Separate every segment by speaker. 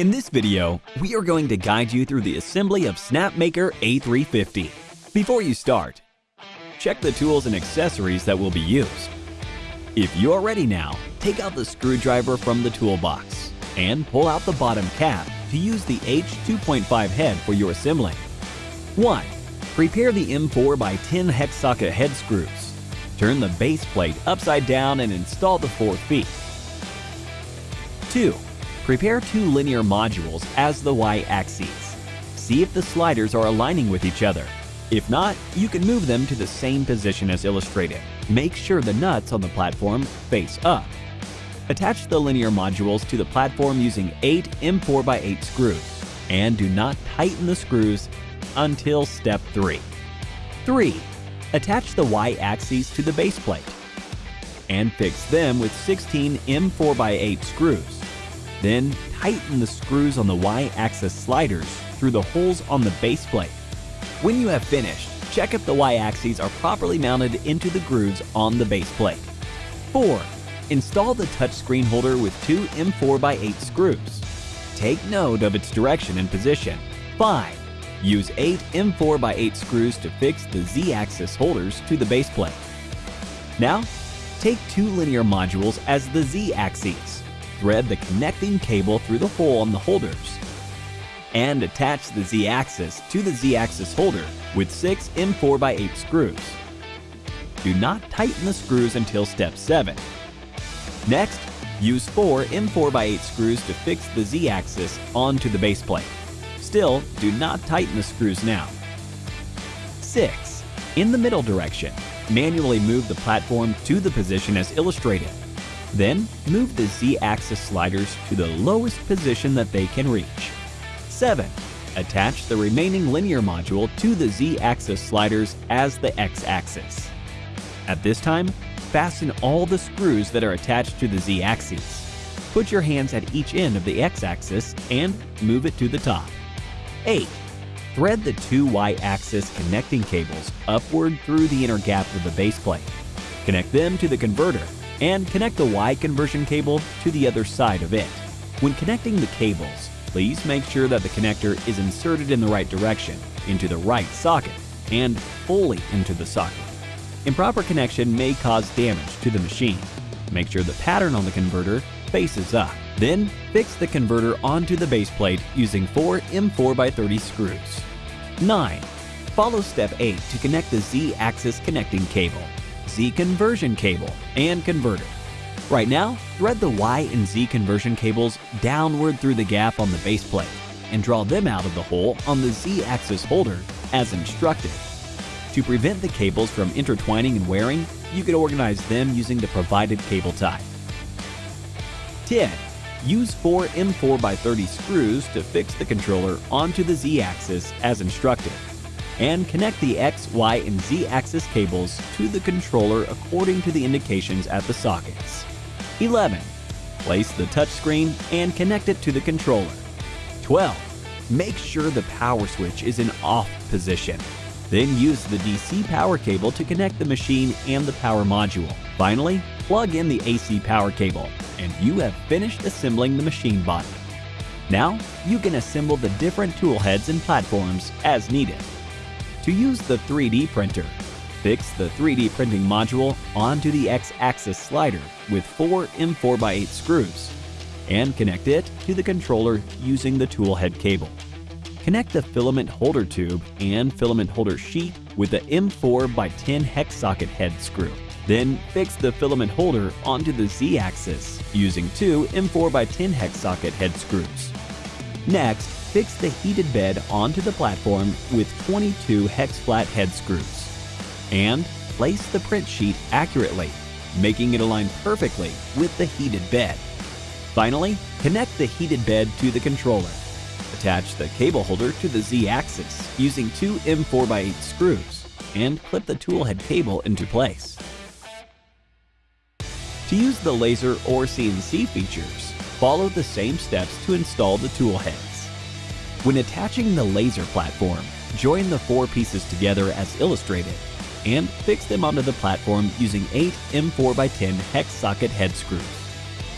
Speaker 1: In this video, we are going to guide you through the assembly of Snapmaker A350. Before you start, check the tools and accessories that will be used. If you are ready now, take out the screwdriver from the toolbox and pull out the bottom cap to use the H2.5 head for your assembling. 1. Prepare the M4 by 10 hex socket head screws. Turn the base plate upside down and install the four feet. 2. Prepare two linear modules as the y-axes. See if the sliders are aligning with each other. If not, you can move them to the same position as illustrated. Make sure the nuts on the platform face up. Attach the linear modules to the platform using 8 M4x8 screws, and do not tighten the screws until step 3. 3. Attach the y-axes to the base plate, and fix them with 16 M4x8 screws. Then tighten the screws on the y-axis sliders through the holes on the base plate. When you have finished, check if the y-axes are properly mounted into the grooves on the base plate. 4. Install the touchscreen holder with two M4x8 screws. Take note of its direction and position. 5. Use 8 M4x8 screws to fix the Z-axis holders to the base plate. Now, take two linear modules as the Z-axes thread the connecting cable through the hole on the holders and attach the Z-axis to the Z-axis holder with 6 M4x8 screws. Do not tighten the screws until step 7. Next, use 4 M4x8 screws to fix the Z-axis onto the base plate. Still, do not tighten the screws now. 6. In the middle direction, manually move the platform to the position as illustrated. Then, move the Z-axis sliders to the lowest position that they can reach. 7. Attach the remaining linear module to the Z-axis sliders as the X-axis. At this time, fasten all the screws that are attached to the Z-axis. Put your hands at each end of the X-axis and move it to the top. 8. Thread the two Y-axis connecting cables upward through the inner gap of the base plate. Connect them to the converter and connect the Y conversion cable to the other side of it. When connecting the cables, please make sure that the connector is inserted in the right direction, into the right socket, and fully into the socket. Improper connection may cause damage to the machine. Make sure the pattern on the converter faces up. Then, fix the converter onto the base plate using 4 M4x30 screws. 9. Follow step 8 to connect the Z-axis connecting cable. Z conversion cable and converter. Right now, thread the Y and Z conversion cables downward through the gap on the base plate and draw them out of the hole on the Z-axis holder as instructed. To prevent the cables from intertwining and wearing, you can organize them using the provided cable type. 10. Use 4 M4x30 screws to fix the controller onto the Z-axis as instructed and connect the X, Y, and Z axis cables to the controller according to the indications at the sockets. 11. Place the touchscreen and connect it to the controller. 12. Make sure the power switch is in off position. Then use the DC power cable to connect the machine and the power module. Finally, plug in the AC power cable, and you have finished assembling the machine body. Now, you can assemble the different tool heads and platforms as needed. To use the 3D printer, fix the 3D printing module onto the X-axis slider with four M4x8 screws and connect it to the controller using the tool head cable. Connect the filament holder tube and filament holder sheet with the M4x10 hex socket head screw. Then fix the filament holder onto the Z-axis using two M4x10 hex socket head screws. Next, fix the heated bed onto the platform with 22 hex flat head screws. And place the print sheet accurately, making it align perfectly with the heated bed. Finally, connect the heated bed to the controller. Attach the cable holder to the Z-axis using two M4x8 screws and clip the tool head cable into place. To use the laser or CNC features, follow the same steps to install the tool head. When attaching the laser platform, join the four pieces together as illustrated and fix them onto the platform using 8 M4x10 hex socket head screws.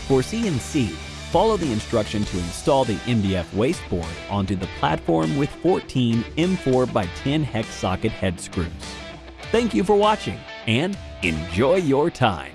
Speaker 1: For CNC, follow the instruction to install the MDF wasteboard onto the platform with 14 M4x10 hex socket head screws. Thank you for watching and enjoy your time.